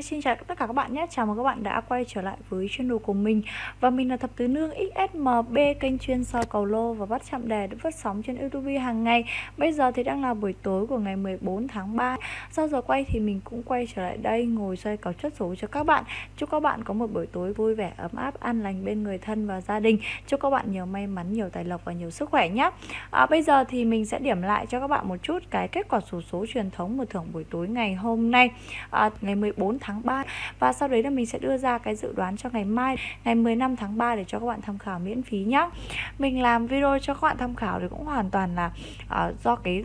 Hi, xin chào tất cả các bạn nhé. Chào mừng các bạn đã quay trở lại với channel của mình. Và mình là Thập Tứ Nương XSMB Kênh chuyên soi cầu lô và bắt chạm đề được phát sóng trên YouTube hàng ngày. Bây giờ thì đang là buổi tối của ngày 14 tháng 3 Sau giờ quay thì mình cũng quay trở lại đây Ngồi xoay cầu chất số cho các bạn. Chúc các bạn có một buổi tối vui vẻ, ấm áp, an lành bên người thân và gia đình. Chúc các bạn nhiều may mắn, nhiều tài lộc và nhiều sức khỏe nhé. À, Bây giờ thì mình sẽ điểm lại cho các bạn một chút Cái kết quả sổ số, số truyền thống một thưởng buổi tối ngày hôm nay à, Ngày 14 tháng 3 và sau đấy là mình sẽ đưa ra cái dự đoán cho ngày mai ngày 15 tháng 3 để cho các bạn tham khảo miễn phí nhé mình làm video cho các bạn tham khảo thì cũng hoàn toàn là uh, do cái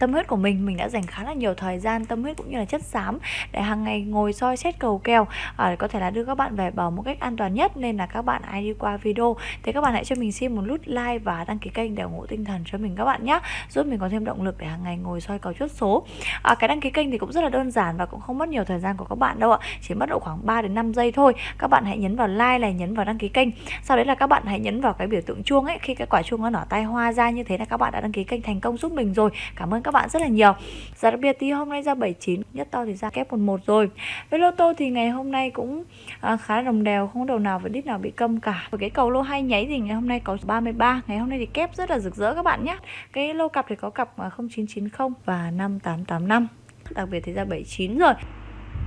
tâm huyết của mình mình đã dành khá là nhiều thời gian tâm huyết cũng như là chất xám để hàng ngày ngồi soi xét cầu kèo à, để có thể là đưa các bạn về bờ một cách an toàn nhất. Nên là các bạn ai đi qua video. Thì các bạn hãy cho mình xin một nút like và đăng ký kênh để ủng hộ tinh thần cho mình các bạn nhé giúp mình có thêm động lực để hàng ngày ngồi soi cầu chốt số. À, cái đăng ký kênh thì cũng rất là đơn giản và cũng không mất nhiều thời gian của các bạn đâu ạ chỉ mất độ khoảng 3 đến 5 giây thôi. Các bạn hãy nhấn vào like này nhấn vào đăng ký kênh. Sau đấy là các bạn hãy nhấn vào cái biểu tượng chuông ấy. Khi cái quả chuông nó nở tay hoa ra như thế là các bạn đã đăng ký kênh thành công giúp mình rồi. Cảm ơn các các bạn rất là nhiều. Giá đặc biệt thì hôm nay ra 79 Nhất to thì ra kép 11 rồi. Với lô tô thì ngày hôm nay cũng à, khá là đồng đều Không đầu nào và đít nào bị câm cả. Với cái cầu lô hay nháy thì ngày hôm nay có 33 Ngày hôm nay thì kép rất là rực rỡ các bạn nhé. Cái lô cặp thì có cặp à, 0990 và 5885 Đặc biệt thì ra 79 rồi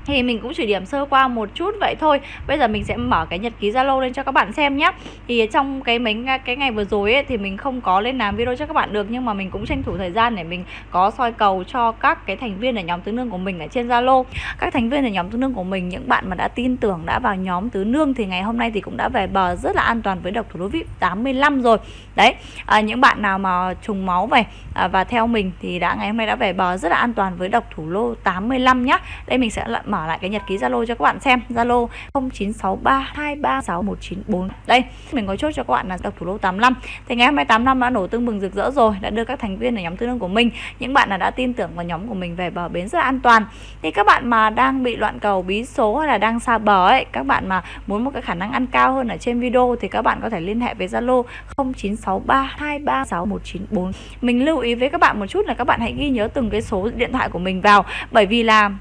thì mình cũng chỉ điểm sơ qua một chút vậy thôi. Bây giờ mình sẽ mở cái nhật ký zalo lên cho các bạn xem nhé thì trong cái mấy cái ngày vừa rồi ấy, thì mình không có lên làm video cho các bạn được nhưng mà mình cũng tranh thủ thời gian để mình có soi cầu cho các cái thành viên ở nhóm tứ nương của mình ở trên zalo. Các thành viên ở nhóm tứ nương của mình những bạn mà đã tin tưởng đã vào nhóm tứ nương thì ngày hôm nay thì cũng đã về bờ rất là an toàn với độc thủ đô vip 85 rồi. Đấy à, những bạn nào mà trùng máu về à, và theo mình thì đã ngày hôm nay đã về bờ rất là an toàn với độc thủ lô 85 nhá. Đây mình sẽ mở lại cái nhật ký Zalo cho các bạn xem. Zalo 0963236194 đây, mình có chốt cho các bạn là độc thủ lô 85 thì ngày 28 năm đã nổ tương bừng rực rỡ rồi, đã đưa các thành viên ở nhóm tư lương của mình, những bạn là đã tin tưởng vào nhóm của mình về bờ bến rất là an toàn. Thì các bạn mà đang bị loạn cầu, bí số hay là đang xa bờ ấy, các bạn mà muốn một cái khả năng ăn cao hơn ở trên video thì các bạn có thể liên hệ với Zalo 0963236194 mình lưu ý với các bạn một chút là các bạn hãy ghi nhớ từng cái số điện thoại của mình vào, bởi vì là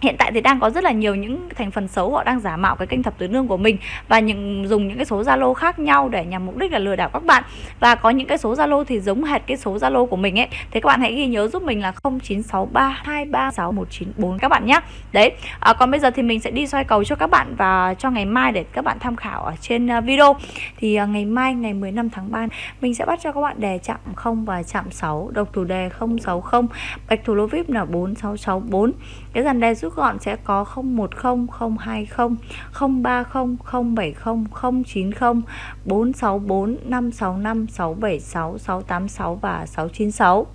hiện tại thì đang có rất là nhiều những thành phần xấu họ đang giả mạo cái kênh thập tứ nương của mình và những dùng những cái số zalo khác nhau để nhằm mục đích là lừa đảo các bạn. Và có những cái số zalo thì giống hệt cái số zalo của mình ấy. Thế các bạn hãy ghi nhớ giúp mình là 0963236194 các bạn nhé đấy à, còn bây giờ thì mình sẽ đi soi cầu cho các bạn và cho ngày mai để các bạn tham khảo ở trên à, video. Thì à, ngày mai ngày 15 tháng 3 mình sẽ bắt cho các bạn đề chạm 0 và chạm 6 độc thủ đề 060 bạch thủ lô vip là 4664 cái dàn đề rút gọn sẽ có 010 020 030 070 090 464 565 676 686 và 696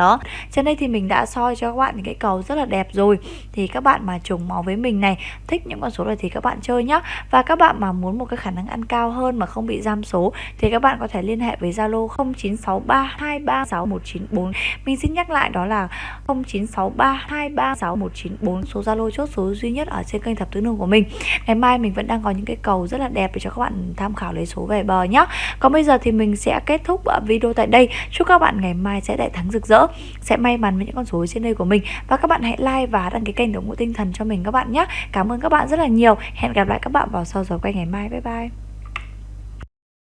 đó, trên đây thì mình đã soi cho các bạn những cái cầu rất là đẹp rồi. Thì các bạn mà trùng máu với mình này, thích những con số này thì các bạn chơi nhá. Và các bạn mà muốn một cái khả năng ăn cao hơn mà không bị giam số, thì các bạn có thể liên hệ với Zalo 0963236194 mình xin nhắc lại đó là 0963236194 số Zalo chốt số duy nhất ở trên kênh thập tứ nương của mình. Ngày mai mình vẫn đang có những cái cầu rất là đẹp để cho các bạn tham khảo lấy số về bờ nhá. Còn bây giờ thì mình sẽ kết thúc video tại đây. Chúc các bạn ngày mai sẽ đại thắng rực rỡ sẽ may mắn với những con số trên đây của mình. Và các bạn hãy like và đăng ký kênh để ủng hộ tinh thần cho mình các bạn nhé. Cảm ơn các bạn rất là nhiều. Hẹn gặp lại các bạn vào sau giờ quay ngày mai. Bye bye.